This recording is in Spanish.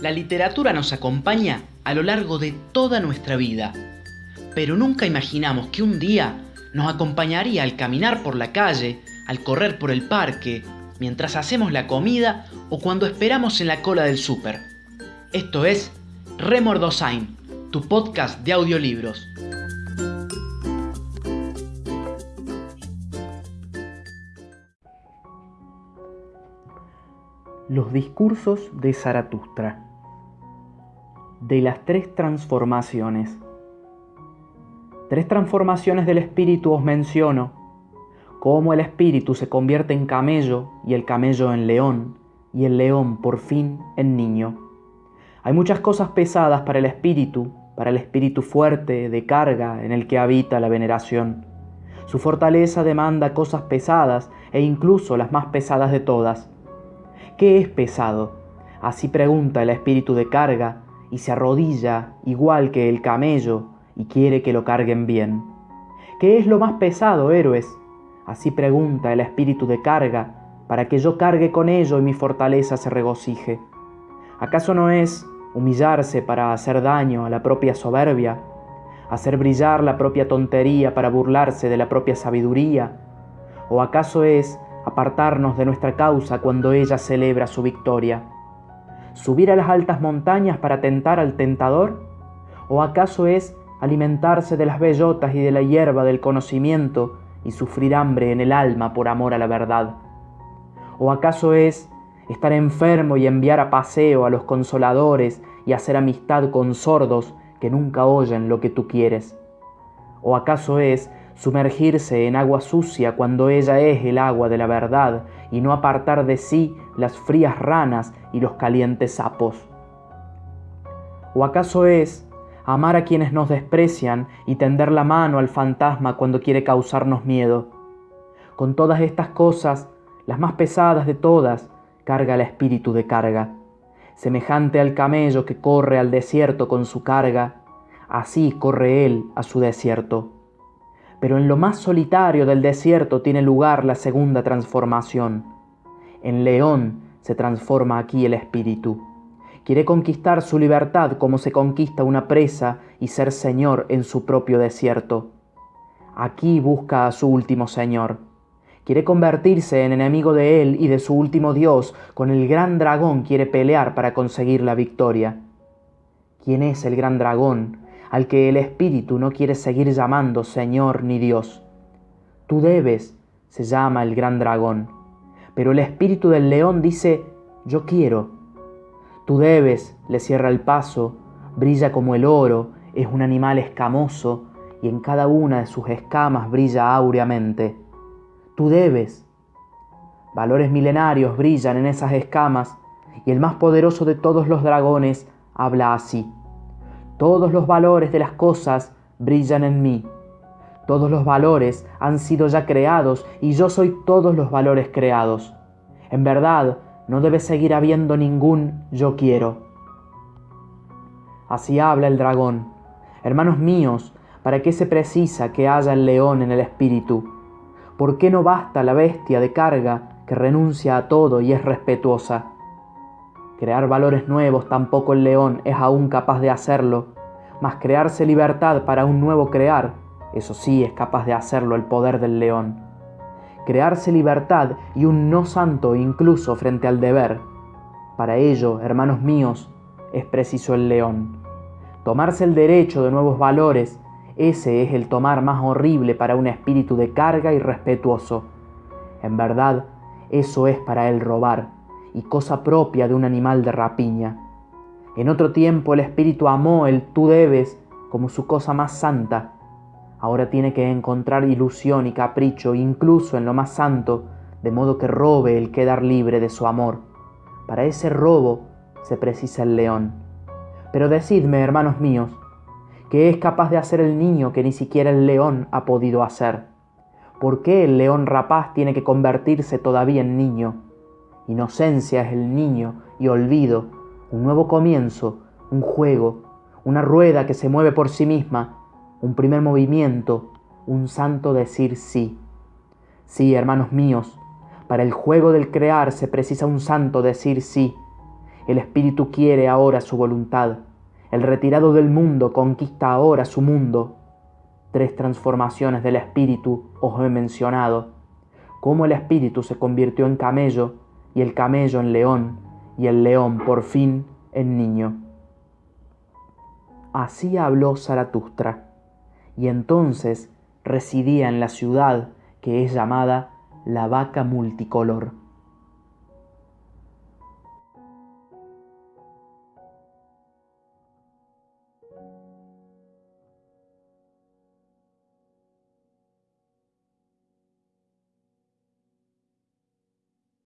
La literatura nos acompaña a lo largo de toda nuestra vida, pero nunca imaginamos que un día nos acompañaría al caminar por la calle, al correr por el parque, mientras hacemos la comida o cuando esperamos en la cola del súper. Esto es Remordosain, tu podcast de audiolibros. Los discursos de Zaratustra. De las tres transformaciones. Tres transformaciones del espíritu os menciono, cómo el espíritu se convierte en camello y el camello en león y el león por fin en niño. Hay muchas cosas pesadas para el espíritu, para el espíritu fuerte, de carga, en el que habita la veneración. Su fortaleza demanda cosas pesadas e incluso las más pesadas de todas ¿Qué es pesado? Así pregunta el espíritu de carga y se arrodilla igual que el camello y quiere que lo carguen bien. ¿Qué es lo más pesado, héroes? Así pregunta el espíritu de carga para que yo cargue con ello y mi fortaleza se regocije. ¿Acaso no es humillarse para hacer daño a la propia soberbia? ¿Hacer brillar la propia tontería para burlarse de la propia sabiduría? ¿O acaso es apartarnos de nuestra causa cuando ella celebra su victoria? ¿Subir a las altas montañas para tentar al tentador? ¿O acaso es alimentarse de las bellotas y de la hierba del conocimiento y sufrir hambre en el alma por amor a la verdad? ¿O acaso es estar enfermo y enviar a paseo a los consoladores y hacer amistad con sordos que nunca oyen lo que tú quieres? ¿O acaso es sumergirse en agua sucia cuando ella es el agua de la verdad y no apartar de sí las frías ranas y los calientes sapos? ¿O acaso es amar a quienes nos desprecian y tender la mano al fantasma cuando quiere causarnos miedo? Con todas estas cosas, las más pesadas de todas, carga el espíritu de carga. Semejante al camello que corre al desierto con su carga, así corre él a su desierto pero en lo más solitario del desierto tiene lugar la segunda transformación. En león se transforma aquí el espíritu. Quiere conquistar su libertad como se conquista una presa y ser señor en su propio desierto. Aquí busca a su último señor. Quiere convertirse en enemigo de él y de su último dios. Con el gran dragón quiere pelear para conseguir la victoria. ¿Quién es el gran dragón? Al que el Espíritu no quiere seguir llamando Señor ni Dios. Tú debes, se llama el gran dragón, pero el Espíritu del león dice, yo quiero. Tú debes, le cierra el paso, brilla como el oro, es un animal escamoso y en cada una de sus escamas brilla áureamente. Tú debes. Valores milenarios brillan en esas escamas y el más poderoso de todos los dragones habla así. Todos los valores de las cosas brillan en mí. Todos los valores han sido ya creados y yo soy todos los valores creados. En verdad, no debe seguir habiendo ningún yo quiero. Así habla el dragón. Hermanos míos, ¿para qué se precisa que haya el león en el espíritu? ¿Por qué no basta la bestia de carga que renuncia a todo y es respetuosa? Crear valores nuevos tampoco el león es aún capaz de hacerlo, mas crearse libertad para un nuevo crear, eso sí es capaz de hacerlo el poder del león. Crearse libertad y un no santo incluso frente al deber. Para ello, hermanos míos, es preciso el león. Tomarse el derecho de nuevos valores, ese es el tomar más horrible para un espíritu de carga y respetuoso. En verdad, eso es para él robar y cosa propia de un animal de rapiña. En otro tiempo el Espíritu amó el tú debes como su cosa más santa. Ahora tiene que encontrar ilusión y capricho incluso en lo más santo, de modo que robe el quedar libre de su amor. Para ese robo se precisa el león. Pero decidme, hermanos míos, ¿qué es capaz de hacer el niño que ni siquiera el león ha podido hacer? ¿Por qué el león rapaz tiene que convertirse todavía en niño? Inocencia es el niño y olvido, un nuevo comienzo, un juego, una rueda que se mueve por sí misma, un primer movimiento, un santo decir sí. Sí, hermanos míos, para el juego del crear se precisa un santo decir sí. El espíritu quiere ahora su voluntad. El retirado del mundo conquista ahora su mundo. Tres transformaciones del espíritu os he mencionado. Cómo el espíritu se convirtió en camello y el camello en león y el león por fin en niño. Así habló Zaratustra, y entonces residía en la ciudad que es llamada la vaca multicolor.